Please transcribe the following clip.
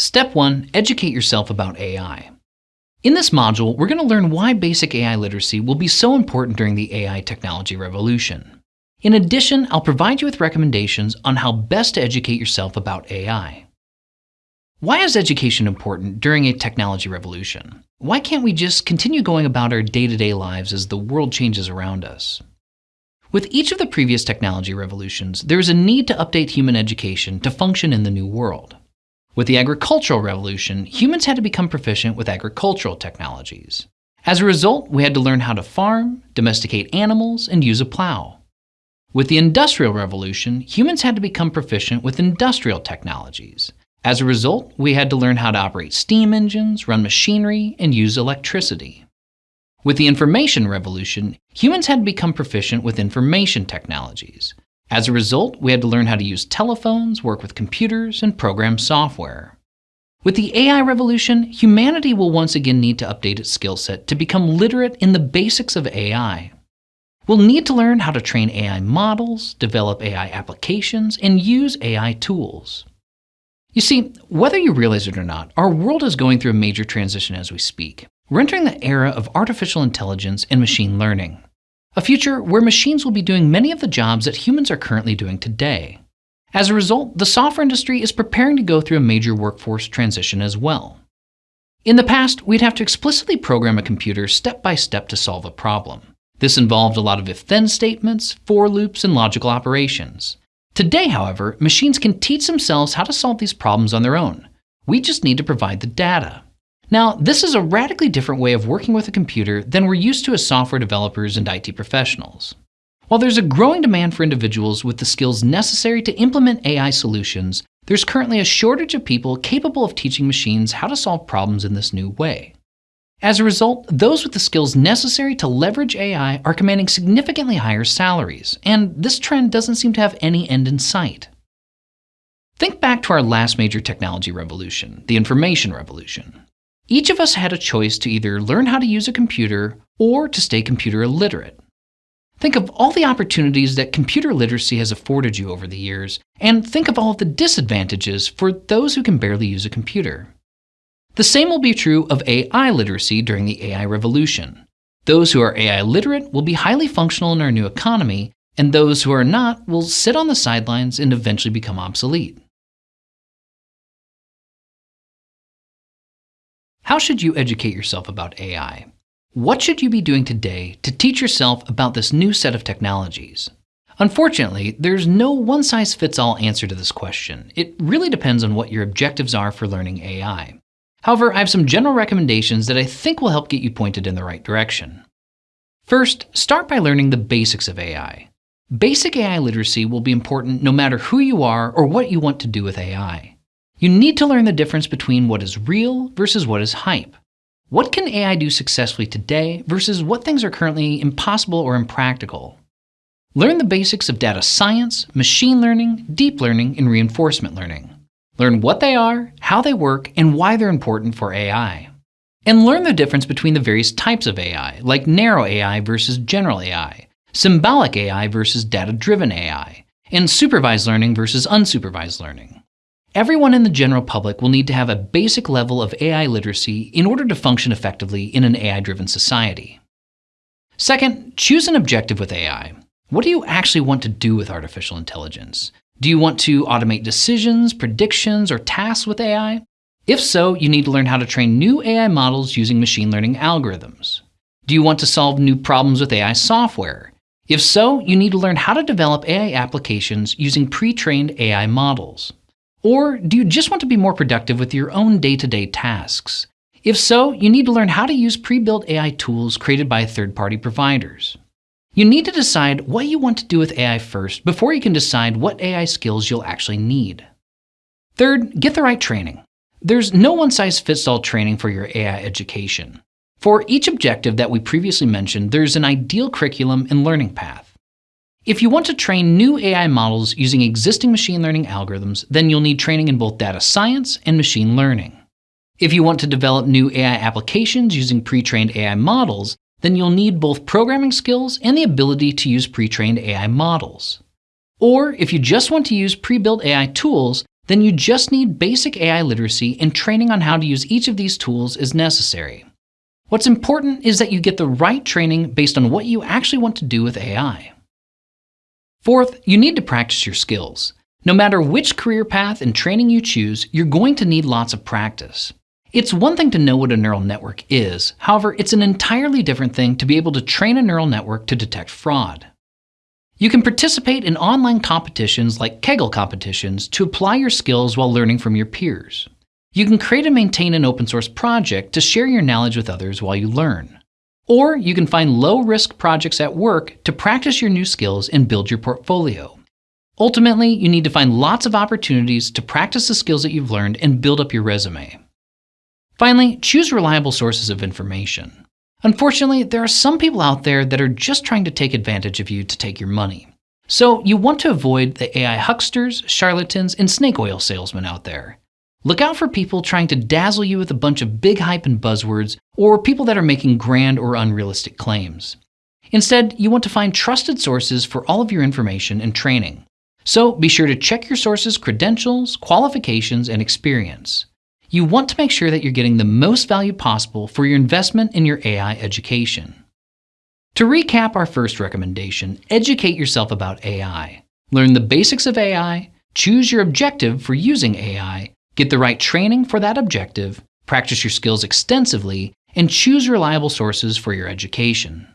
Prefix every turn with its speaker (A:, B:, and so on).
A: Step 1. Educate yourself about AI. In this module, we're going to learn why basic AI literacy will be so important during the AI technology revolution. In addition, I'll provide you with recommendations on how best to educate yourself about AI. Why is education important during a technology revolution? Why can't we just continue going about our day-to-day lives as the world changes around us? With each of the previous technology revolutions, there is a need to update human education to function in the new world. With the agricultural revolution, humans had to become proficient with agricultural technologies. As a result, we had to learn how to farm, domesticate animals, and use a plow. With the Industrial Revolution, humans had to become proficient with industrial technologies. As a result, we had to learn how to operate steam engines, run machinery, and use electricity. With the Information Revolution, humans had to become proficient with information technologies. As a result, we had to learn how to use telephones, work with computers, and program software. With the AI revolution, humanity will once again need to update its skill set to become literate in the basics of AI. We'll need to learn how to train AI models, develop AI applications, and use AI tools. You see, whether you realize it or not, our world is going through a major transition as we speak. We're entering the era of artificial intelligence and machine learning a future where machines will be doing many of the jobs that humans are currently doing today. As a result, the software industry is preparing to go through a major workforce transition as well. In the past, we'd have to explicitly program a computer step by step to solve a problem. This involved a lot of if-then statements, for loops, and logical operations. Today, however, machines can teach themselves how to solve these problems on their own. We just need to provide the data. Now, this is a radically different way of working with a computer than we're used to as software developers and IT professionals. While there's a growing demand for individuals with the skills necessary to implement AI solutions, there's currently a shortage of people capable of teaching machines how to solve problems in this new way. As a result, those with the skills necessary to leverage AI are commanding significantly higher salaries, and this trend doesn't seem to have any end in sight. Think back to our last major technology revolution, the information revolution. Each of us had a choice to either learn how to use a computer or to stay computer illiterate. Think of all the opportunities that computer literacy has afforded you over the years, and think of all of the disadvantages for those who can barely use a computer. The same will be true of AI literacy during the AI revolution. Those who are AI literate will be highly functional in our new economy, and those who are not will sit on the sidelines and eventually become obsolete. How should you educate yourself about AI? What should you be doing today to teach yourself about this new set of technologies? Unfortunately, there's no one-size-fits-all answer to this question. It really depends on what your objectives are for learning AI. However, I have some general recommendations that I think will help get you pointed in the right direction. First, start by learning the basics of AI. Basic AI literacy will be important no matter who you are or what you want to do with AI. You need to learn the difference between what is real versus what is hype. What can AI do successfully today versus what things are currently impossible or impractical? Learn the basics of data science, machine learning, deep learning, and reinforcement learning. Learn what they are, how they work, and why they're important for AI. And learn the difference between the various types of AI, like narrow AI versus general AI, symbolic AI versus data-driven AI, and supervised learning versus unsupervised learning. Everyone in the general public will need to have a basic level of AI literacy in order to function effectively in an AI-driven society. Second, choose an objective with AI. What do you actually want to do with artificial intelligence? Do you want to automate decisions, predictions, or tasks with AI? If so, you need to learn how to train new AI models using machine learning algorithms. Do you want to solve new problems with AI software? If so, you need to learn how to develop AI applications using pre-trained AI models. Or do you just want to be more productive with your own day-to-day -day tasks? If so, you need to learn how to use pre-built AI tools created by third-party providers. You need to decide what you want to do with AI first before you can decide what AI skills you'll actually need. Third, get the right training. There's no one-size-fits-all training for your AI education. For each objective that we previously mentioned, there's an ideal curriculum and learning path. If you want to train new AI models using existing machine learning algorithms, then you'll need training in both data science and machine learning. If you want to develop new AI applications using pre-trained AI models, then you'll need both programming skills and the ability to use pre-trained AI models. Or if you just want to use pre-built AI tools, then you just need basic AI literacy and training on how to use each of these tools is necessary. What's important is that you get the right training based on what you actually want to do with AI. Fourth, you need to practice your skills. No matter which career path and training you choose, you're going to need lots of practice. It's one thing to know what a neural network is, however, it's an entirely different thing to be able to train a neural network to detect fraud. You can participate in online competitions like Kaggle competitions to apply your skills while learning from your peers. You can create and maintain an open source project to share your knowledge with others while you learn. Or you can find low risk projects at work to practice your new skills and build your portfolio. Ultimately, you need to find lots of opportunities to practice the skills that you've learned and build up your resume. Finally, choose reliable sources of information. Unfortunately, there are some people out there that are just trying to take advantage of you to take your money. So you want to avoid the AI hucksters, charlatans, and snake oil salesmen out there. Look out for people trying to dazzle you with a bunch of big hype and buzzwords, or people that are making grand or unrealistic claims. Instead, you want to find trusted sources for all of your information and training. So be sure to check your sources' credentials, qualifications, and experience. You want to make sure that you're getting the most value possible for your investment in your AI education. To recap our first recommendation, educate yourself about AI. Learn the basics of AI, choose your objective for using AI, Get the right training for that objective, practice your skills extensively, and choose reliable sources for your education.